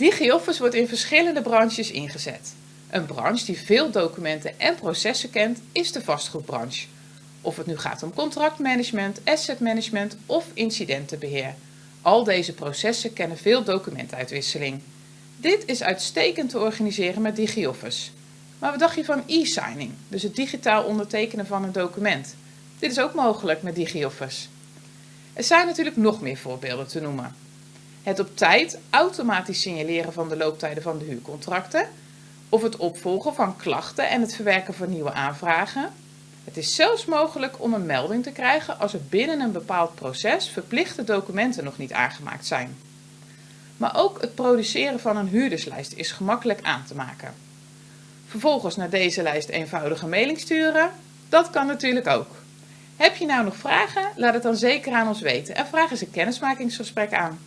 DigiOffice wordt in verschillende branches ingezet. Een branche die veel documenten en processen kent is de vastgoedbranche. Of het nu gaat om contractmanagement, asset management of incidentenbeheer. Al deze processen kennen veel documentuitwisseling. Dit is uitstekend te organiseren met DigiOffice. Maar wat dacht je van e-signing, dus het digitaal ondertekenen van een document? Dit is ook mogelijk met DigiOffice. Er zijn natuurlijk nog meer voorbeelden te noemen. Het op tijd automatisch signaleren van de looptijden van de huurcontracten, of het opvolgen van klachten en het verwerken van nieuwe aanvragen. Het is zelfs mogelijk om een melding te krijgen als er binnen een bepaald proces verplichte documenten nog niet aangemaakt zijn. Maar ook het produceren van een huurderslijst is gemakkelijk aan te maken. Vervolgens naar deze lijst eenvoudige mailing sturen, dat kan natuurlijk ook. Heb je nou nog vragen? Laat het dan zeker aan ons weten en vraag eens een kennismakingsgesprek aan.